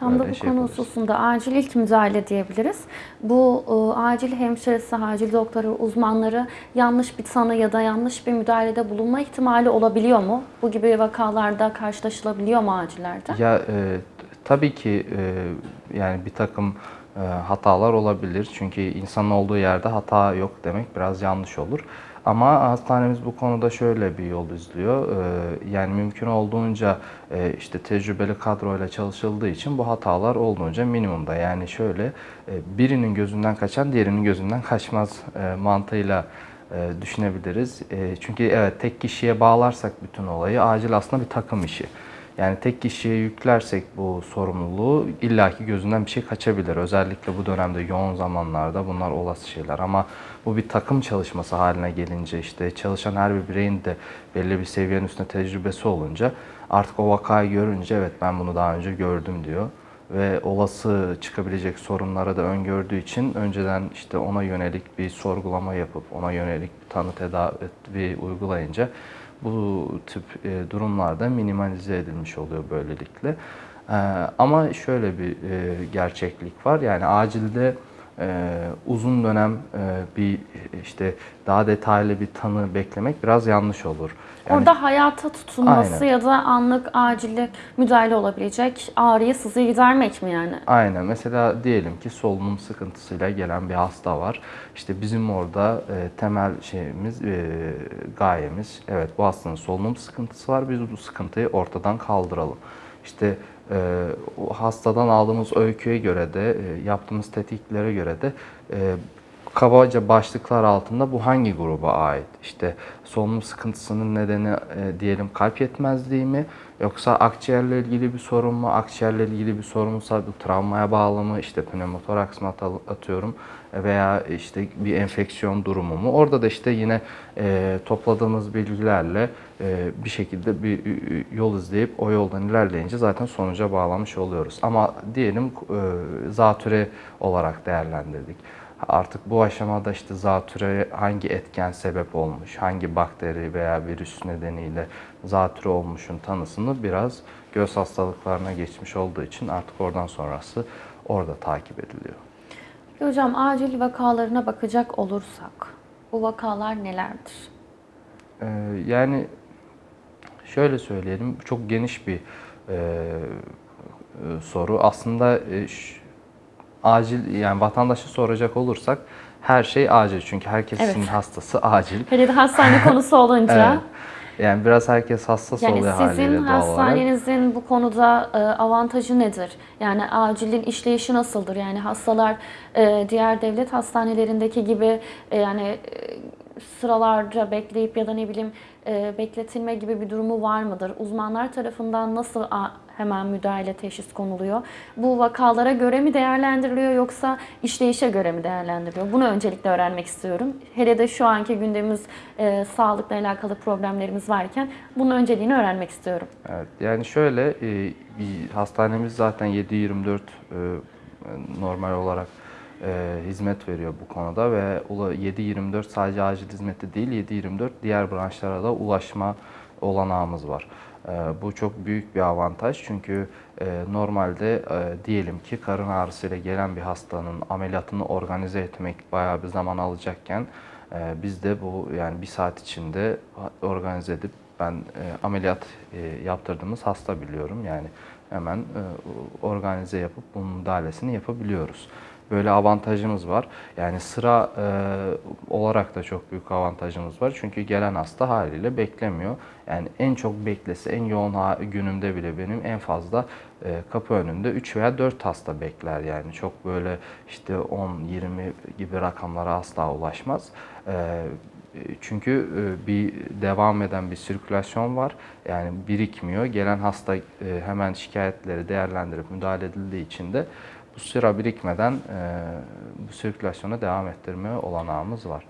Tam da bu şey konu yapabiliriz. hususunda acil ilk müdahale diyebiliriz. Bu e, acil hemşiresi, acil doktoru, uzmanları yanlış bir tanı ya da yanlış bir müdahalede bulunma ihtimali olabiliyor mu? Bu gibi vakalarda karşılaşılabiliyor mu acillerde? Ya e, tabii ki e, yani bir takım e, hatalar olabilir. Çünkü insanın olduğu yerde hata yok demek biraz yanlış olur. Ama hastanemiz bu konuda şöyle bir yol izliyor. E, yani mümkün olduğunca e, işte tecrübeli kadroyla çalışıldığı için bu hatalar olduğunca minimumda. Yani şöyle e, birinin gözünden kaçan diğerinin gözünden kaçmaz e, mantığıyla e, düşünebiliriz. Çünkü evet tek kişiye bağlarsak bütün olayı acil aslında bir takım işi. Yani tek kişiye yüklersek bu sorumluluğu illaki gözünden bir şey kaçabilir. Özellikle bu dönemde yoğun zamanlarda bunlar olası şeyler. Ama bu bir takım çalışması haline gelince işte çalışan her bir bireyin de belli bir seviyenin üstünde tecrübesi olunca artık o vakayı görünce evet ben bunu daha önce gördüm diyor. Ve olası çıkabilecek sorunlara da öngördüğü için önceden işte ona yönelik bir sorgulama yapıp ona yönelik bir tanı tedavi uygulayınca bu tip e, durumlarda minimalize edilmiş oluyor böylelikle. E, ama şöyle bir e, gerçeklik var. Yani acilde e, uzun dönem e, bir işte daha detaylı bir tanı beklemek biraz yanlış olur. Yani Orada hayata tutunması Aynen. ya da anlık acillik müdahale olabilecek ağrıyı, sızıyı gidermek mi yani? Aynen. Mesela diyelim ki solunum sıkıntısıyla gelen bir hasta var. İşte bizim orada e, temel şeyimiz, e, gayemiz, evet bu hastanın solunum sıkıntısı var. Biz bu sıkıntıyı ortadan kaldıralım. İşte e, hastadan aldığımız öyküye göre de, e, yaptığımız tetiklere göre de e, kabaca başlıklar altında bu hangi gruba ait? İşte solunum sıkıntısının nedeni e, diyelim kalp yetmezliği mi? Yoksa akciğerle ilgili bir sorun mu? Akciğerle ilgili bir sorunsa bu travmaya bağlı mı? İşte pneumotoraks mı at- atıyorum veya işte bir enfeksiyon durumu mu? Orada da işte yine e, topladığımız bilgilerle e, bir şekilde bir e, yol izleyip o yoldan ilerleyince zaten sonuca bağlamış oluyoruz. Ama diyelim e, zatüre olarak değerlendirdik. Artık bu aşamada işte zatüre hangi etken sebep olmuş, hangi bakteri veya virüs nedeniyle zatüre olmuşun tanısını biraz göz hastalıklarına geçmiş olduğu için artık oradan sonrası orada takip ediliyor. Hocam acil vakalarına bakacak olursak bu vakalar nelerdir? Ee, yani şöyle söyleyelim, çok geniş bir e, e, soru. Aslında e, acil yani vatandaşı soracak olursak her şey acil çünkü herkesin Evet. hastası acil. Hele de hastane konusu olunca. Evet. Yani biraz herkes hassas Yani oluyor haliyle sizin doğal olarak. hastanenizin bu konuda e, avantajı nedir? Yani acilin işleyişi nasıldır? Yani hastalar e, diğer devlet hastanelerindeki gibi e, yani sıralarca bekleyip ya da ne bileyim e, bekletilme gibi bir durumu var mıdır? Uzmanlar tarafından nasıl hemen müdahale teşhis konuluyor? Bu vakalara göre mi değerlendiriliyor yoksa işleyişe göre mi değerlendiriliyor? Bunu öncelikle öğrenmek istiyorum. Hele de şu anki gündemimiz e, sağlıkla alakalı problemlerimiz varken bunun önceliğini öğrenmek istiyorum. Evet, yani şöyle e, hastanemiz zaten 7-24 e, normal olarak e, hizmet veriyor bu konuda ve ula- 7-24 sadece acil hizmeti değil 7-24 diğer branşlara da ulaşma olanağımız var. E, bu çok büyük bir avantaj çünkü e, normalde e, diyelim ki karın ağrısıyla gelen bir hastanın ameliyatını organize etmek bayağı bir zaman alacakken e, biz de bu yani bir saat içinde organize edip ben e, ameliyat e, yaptırdığımız hasta biliyorum. Yani hemen e, organize yapıp bunun müdahalesini yapabiliyoruz. Böyle avantajımız var. Yani sıra e, olarak da çok büyük avantajımız var. Çünkü gelen hasta haliyle beklemiyor. Yani en çok beklese, en yoğun günümde bile benim en fazla e, kapı önünde 3 veya 4 hasta bekler. Yani çok böyle işte 10-20 gibi rakamlara asla ulaşmaz. E, çünkü e, bir devam eden bir sirkülasyon var. Yani birikmiyor. Gelen hasta e, hemen şikayetleri değerlendirip müdahale edildiği için de bu sıra birikmeden e, bu sirkülasyona devam ettirme olanağımız var.